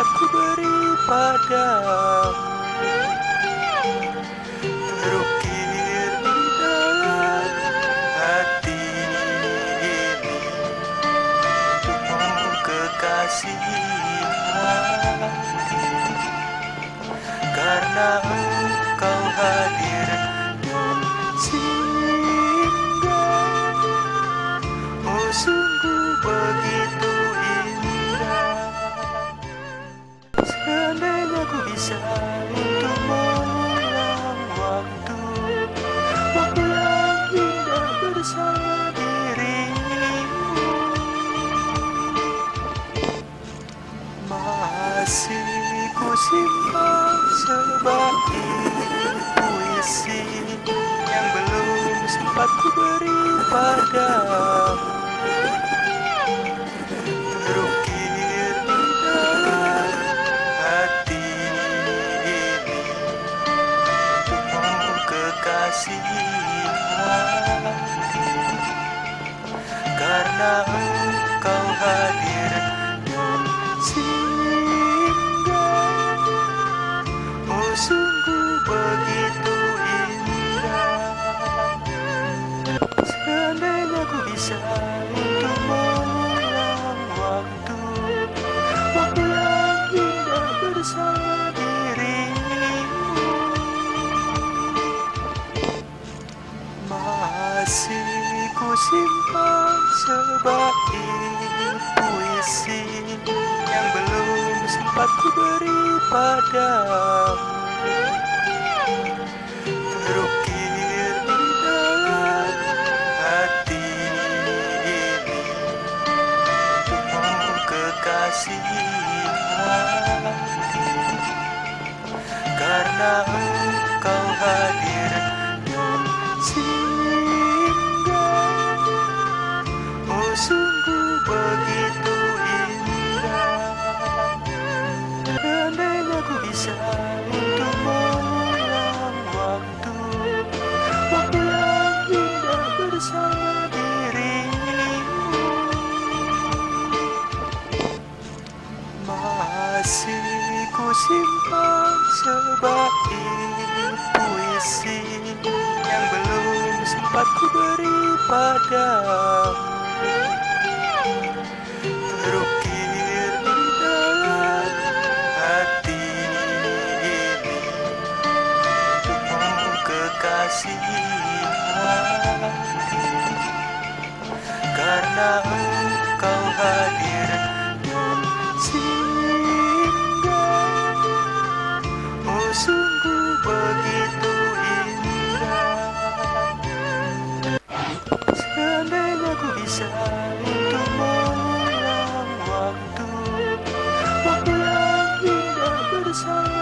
sempat ku beri padamu. Di Karena engkau hadir dan singgah Masih ku simpan sebagai Yang belum sempat ku beri padamu Karena engkau hadir dan sebagai puisi Yang belum sempat ku beri padamu Terukir di dalam hati ini Untukmu kekasih hati Karena sungguh begitu indah Seandainya ku bisa untuk mengulang waktu Waktu yang indah bersama dirimu. Masih ku simpan sebagai puisi Yang belum sempat ku beri padamu Karena engkau hadir dan singgah Oh sungguh begitu indah Seandainya ku bisa untuk mengulang waktu Waktu yang indah bersama